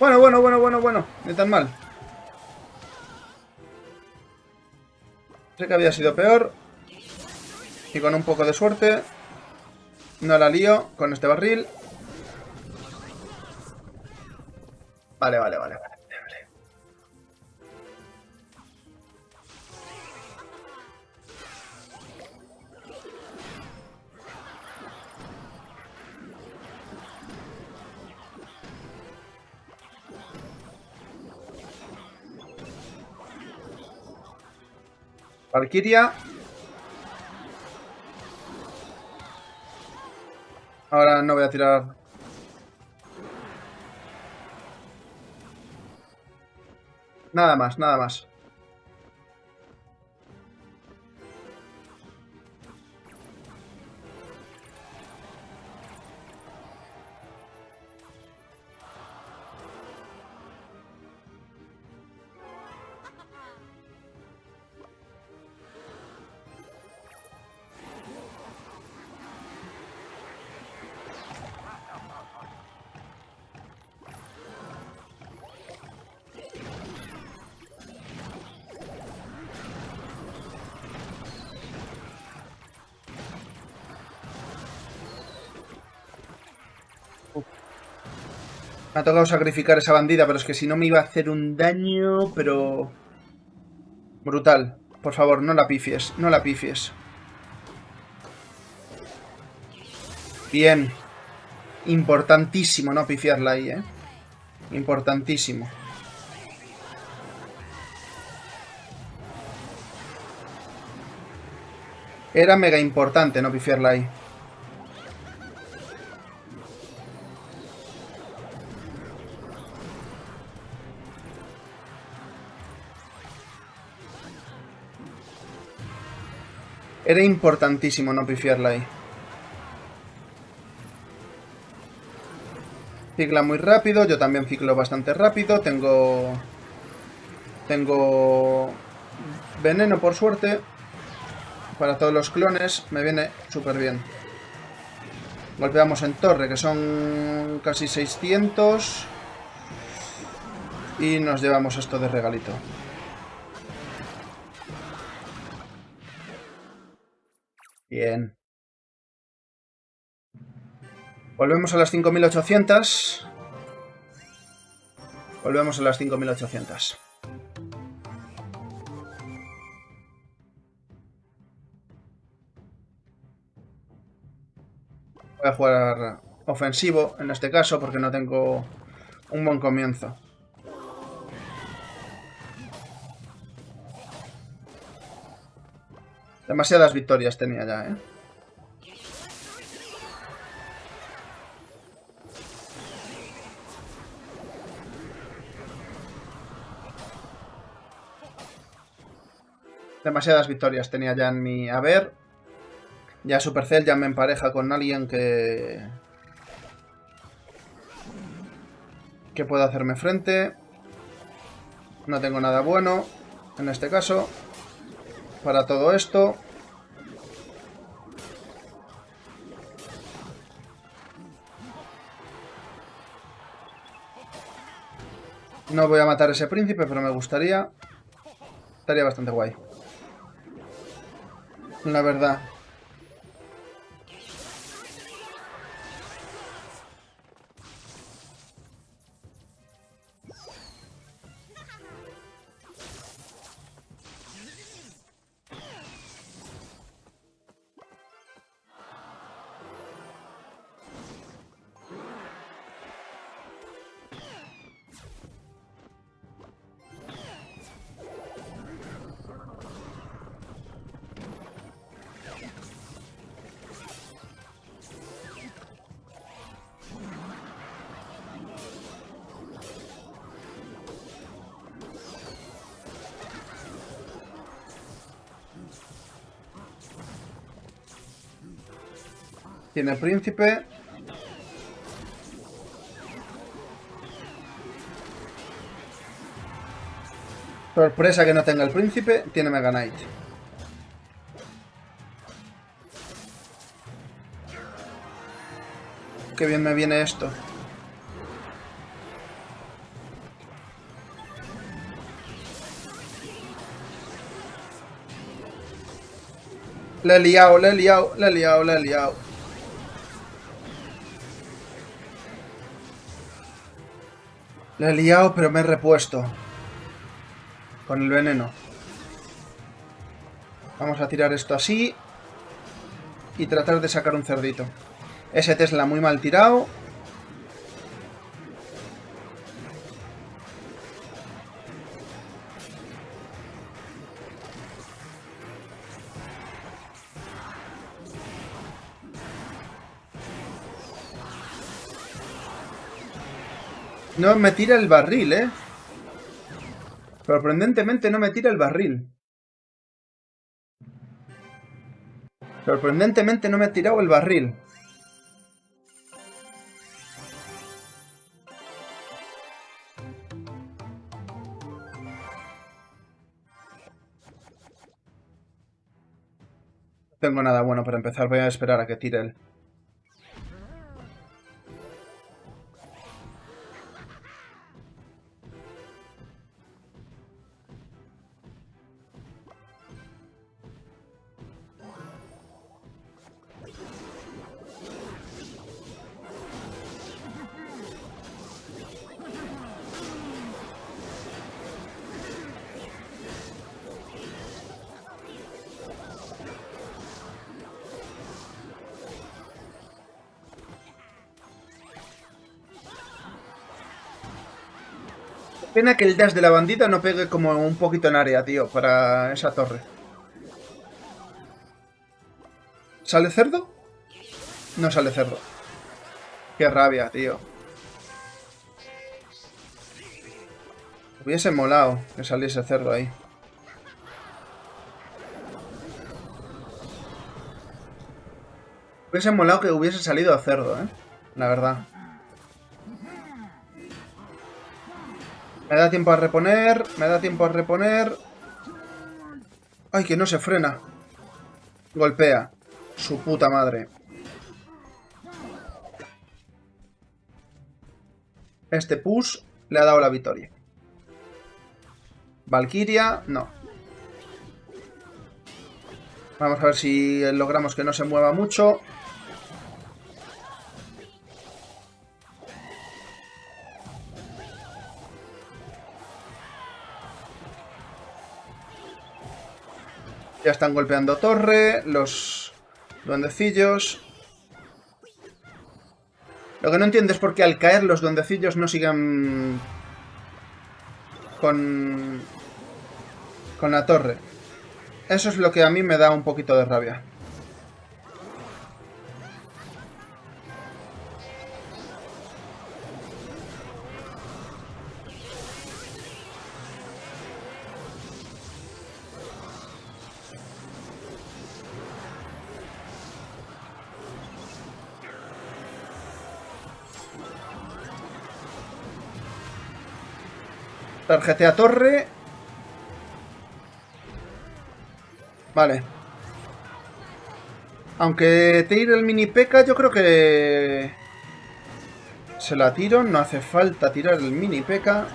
Bueno, bueno, bueno, bueno, bueno. Ni tan mal. Sé que había sido peor. Y con un poco de suerte... No la lío con este barril. Vale, vale, vale, Valkyria. Ahora no voy a tirar... Nada más, nada más. Me ha tocado sacrificar esa bandida, pero es que si no me iba a hacer un daño, pero... Brutal. Por favor, no la pifies, no la pifies. Bien. Importantísimo no pifiarla ahí, ¿eh? Importantísimo. Era mega importante no pifiarla ahí. Era importantísimo no pifiarla ahí. Cicla muy rápido, yo también ciclo bastante rápido. Tengo... Tengo... Veneno por suerte. Para todos los clones me viene súper bien. Golpeamos en torre, que son casi 600. Y nos llevamos esto de regalito. Bien. Volvemos a las 5800. Volvemos a las 5800. Voy a jugar ofensivo en este caso porque no tengo un buen comienzo. Demasiadas victorias tenía ya, ¿eh? Demasiadas victorias tenía ya en mi haber. Ya Supercell ya me empareja con alguien que... Que pueda hacerme frente. No tengo nada bueno en este caso para todo esto. No voy a matar a ese príncipe, pero me gustaría. Estaría bastante guay. La verdad. Tiene el príncipe. Sorpresa que no tenga el príncipe. Tiene Mega Knight. Qué bien me viene esto. Le he liado, le he liado, le he liado, le he liado. Le he liado, pero me he repuesto. Con el veneno. Vamos a tirar esto así. Y tratar de sacar un cerdito. Ese Tesla muy mal tirado. No me tira el barril, ¿eh? Sorprendentemente no me tira el barril. Sorprendentemente no me ha tirado el barril. No tengo nada bueno para empezar. Voy a esperar a que tire él. Pena que el dash de la bandita no pegue como un poquito en área, tío, para esa torre. ¿Sale cerdo? No sale cerdo. Qué rabia, tío. Hubiese molado que saliese cerdo ahí. Hubiese molado que hubiese salido a cerdo, ¿eh? La verdad. Me da tiempo a reponer, me da tiempo a reponer. ¡Ay, que no se frena! Golpea. Su puta madre. Este push le ha dado la victoria. Valkyria, no. Vamos a ver si logramos que no se mueva mucho. Están golpeando torre, los duendecillos. Lo que no entiendo es por qué al caer los duendecillos no sigan con, con la torre. Eso es lo que a mí me da un poquito de rabia. Tarjetea torre. Vale. Aunque tire el mini peca, yo creo que... Se la tiro, no hace falta tirar el mini peca.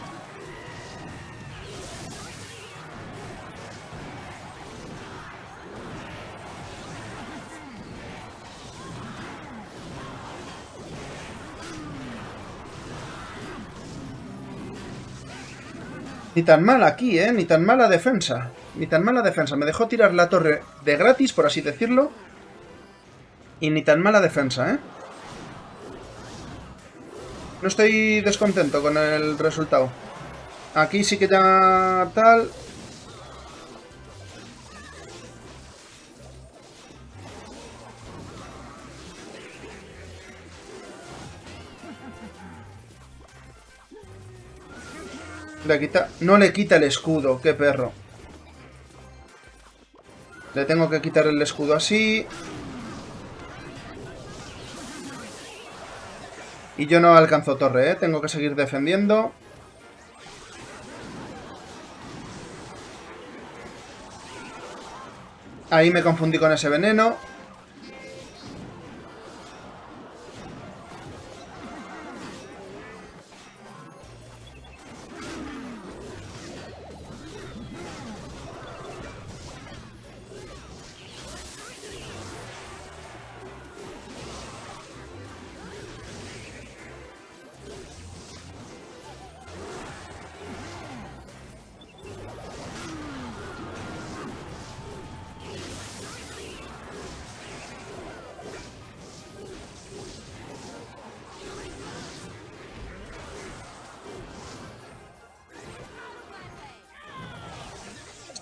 Ni tan mal aquí, ¿eh? Ni tan mala defensa. Ni tan mala defensa. Me dejó tirar la torre de gratis, por así decirlo. Y ni tan mala defensa, ¿eh? No estoy descontento con el resultado. Aquí sí que ya tal... Le quita... No le quita el escudo, qué perro. Le tengo que quitar el escudo así. Y yo no alcanzo torre, ¿eh? Tengo que seguir defendiendo. Ahí me confundí con ese veneno.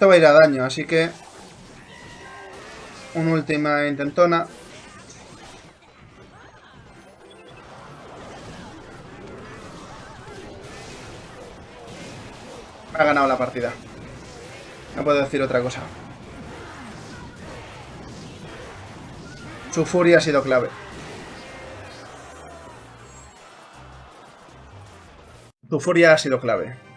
Esto va a ir a daño, así que... Una última intentona. Ha ganado la partida. No puedo decir otra cosa. Su furia ha sido clave. Su furia ha sido clave.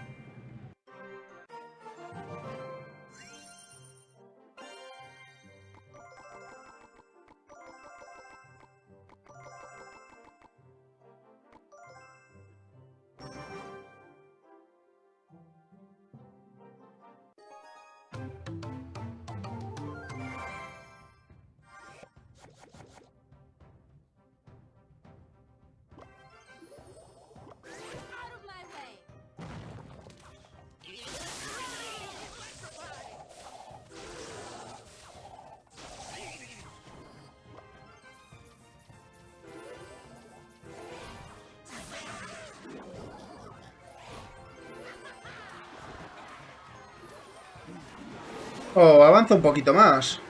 Oh, avanza un poquito más.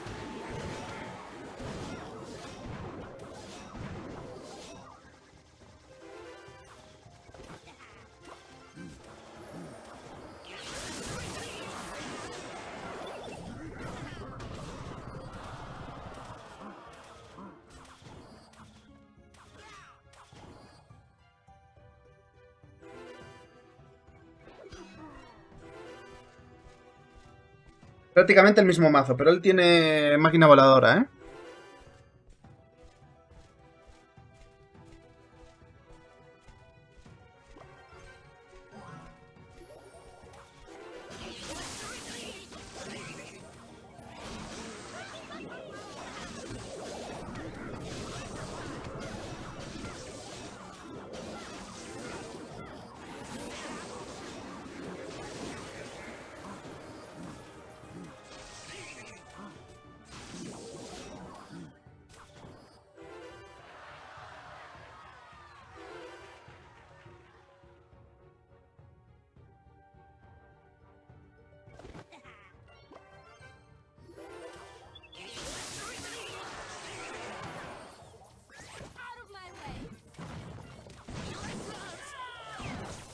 Prácticamente el mismo mazo, pero él tiene máquina voladora, ¿eh?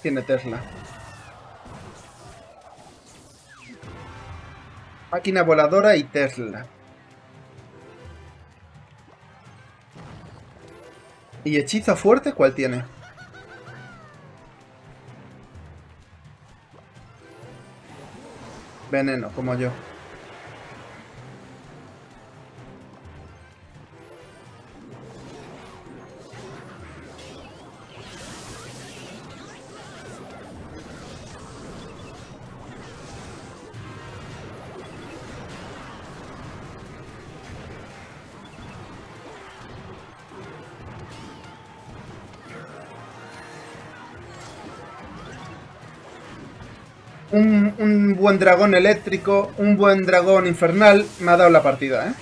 Tiene Tesla. Máquina voladora y Tesla. ¿Y hechizo fuerte cuál tiene? Veneno, como yo. Un, un buen dragón eléctrico, un buen dragón infernal me ha dado la partida, ¿eh?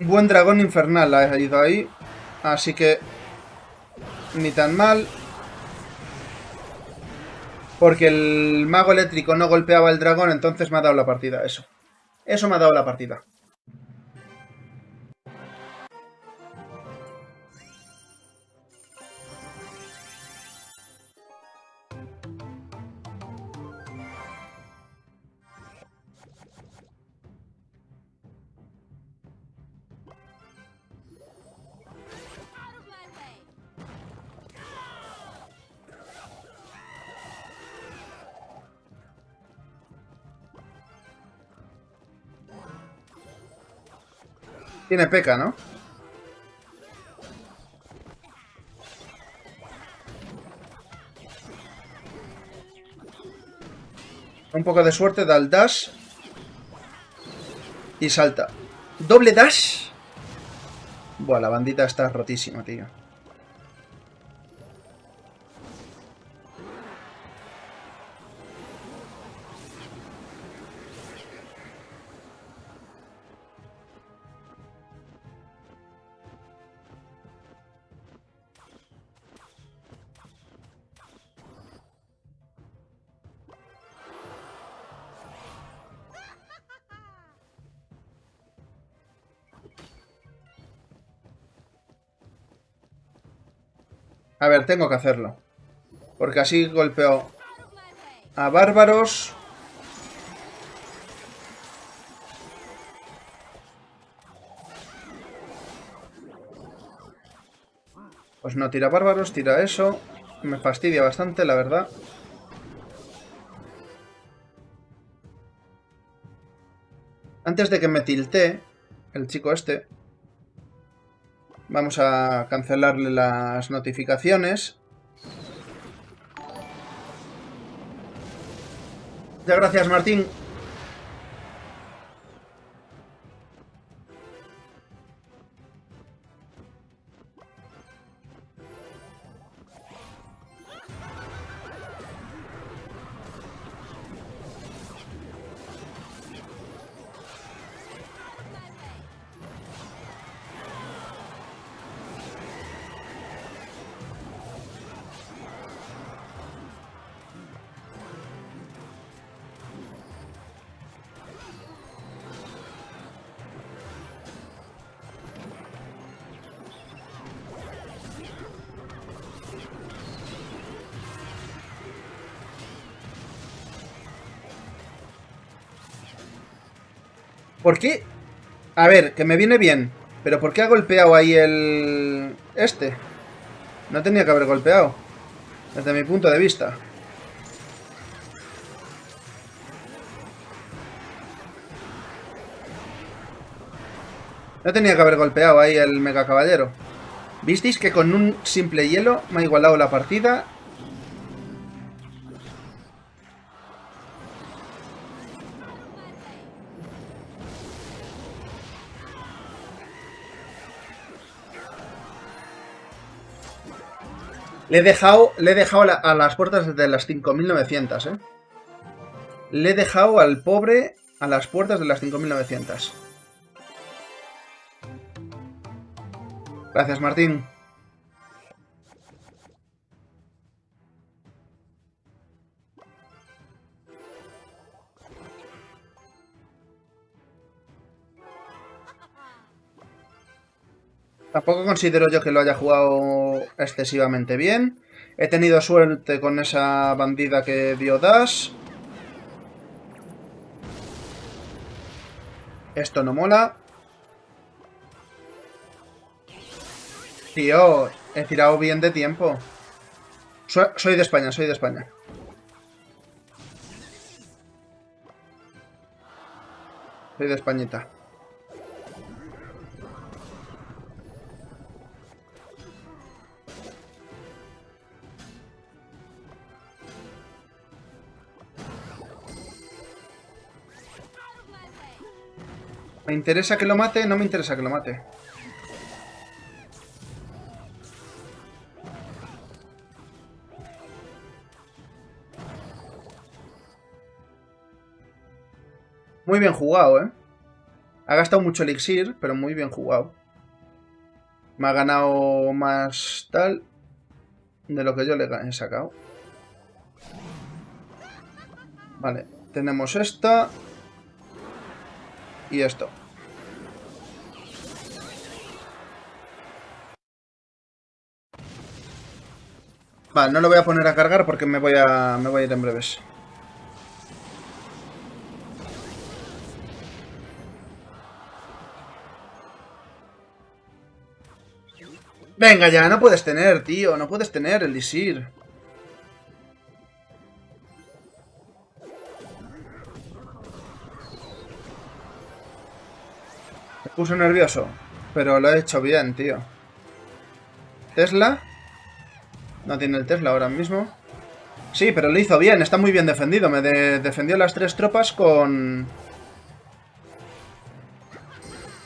Un buen dragón infernal ha ido ahí. Así que... Ni tan mal. Porque el mago eléctrico no golpeaba el dragón, entonces me ha dado la partida, eso. Eso me ha dado la partida. Tiene peca, ¿no? Un poco de suerte, da el dash. Y salta. ¡Doble dash! Buah, la bandita está rotísima, tío. A ver, tengo que hacerlo. Porque así golpeo a bárbaros. Pues no tira bárbaros, tira eso. Me fastidia bastante, la verdad. Antes de que me tiltee, el chico este, vamos a cancelarle las notificaciones. Muchas gracias, Martín. ¿Por qué? A ver, que me viene bien. Pero ¿por qué ha golpeado ahí el... Este? No tenía que haber golpeado. Desde mi punto de vista. No tenía que haber golpeado ahí el mega caballero. ¿Visteis que con un simple hielo me ha igualado la partida? Le he dejado, le he dejado a las puertas de las 5.900, ¿eh? Le he dejado al pobre a las puertas de las 5.900. Gracias, Martín. Tampoco considero yo que lo haya jugado excesivamente bien. He tenido suerte con esa bandida que dio Dash. Esto no mola. Tío, he tirado bien de tiempo. So- soy de España, soy de España. Soy de Españita. ¿Me interesa que lo mate? No me interesa que lo mate. Muy bien jugado, ¿eh? Ha gastado mucho elixir, pero muy bien jugado. Me ha ganado más tal de lo que yo le he sacado. Vale, tenemos esta y esto. Vale, no lo voy a poner a cargar porque me voy a, me voy a ir en breves. Venga ya, no puedes tener, tío. No puedes tener el Isir. Puso nervioso. Pero lo he hecho bien, tío. ¿Tesla? No tiene el Tesla ahora mismo. Sí, pero lo hizo bien. Está muy bien defendido. Me de- defendió las tres tropas con...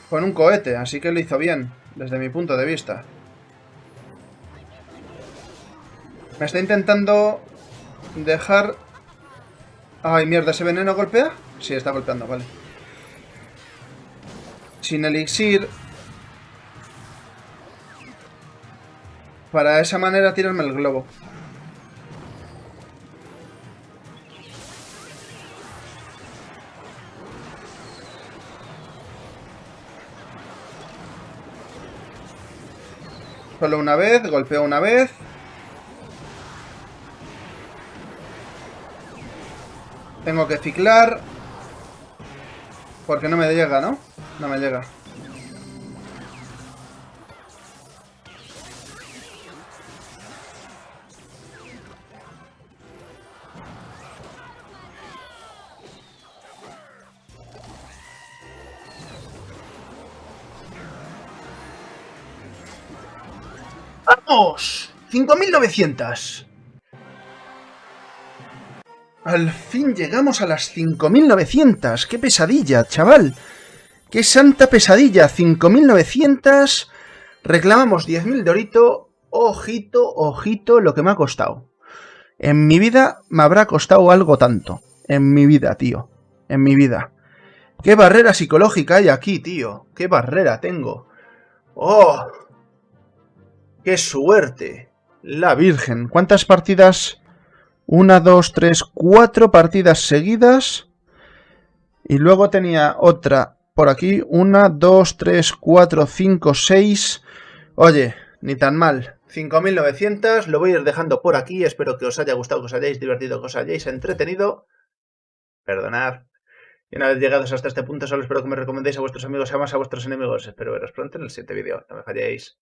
Con un cohete. Así que lo hizo bien. Desde mi punto de vista. Me está intentando dejar... Ay, mierda, ¿ese veneno golpea? Sí, está golpeando, vale sin elixir. Para esa manera tirarme el globo. Solo una vez, golpeo una vez. Tengo que ciclar. Porque no me llega, ¿no? No me llega. ¡Vamos! 5.900. Al fin llegamos a las 5.900. ¡Qué pesadilla, chaval! ¡Qué santa pesadilla! 5.900. Reclamamos 10.000 de orito. Ojito, ojito, lo que me ha costado. En mi vida me habrá costado algo tanto. En mi vida, tío. En mi vida. ¿Qué barrera psicológica hay aquí, tío? ¿Qué barrera tengo? ¡Oh! ¡Qué suerte! La Virgen. ¿Cuántas partidas? Una, dos, tres, cuatro partidas seguidas. Y luego tenía otra por aquí. Una, dos, tres, cuatro, cinco, seis. Oye, ni tan mal. 5.900. Lo voy a ir dejando por aquí. Espero que os haya gustado, que os hayáis divertido, que os hayáis entretenido. Perdonad. Y una vez llegados hasta este punto, solo espero que me recomendéis a vuestros amigos y a más a vuestros enemigos. Espero veros pronto en el siguiente vídeo. No me falléis.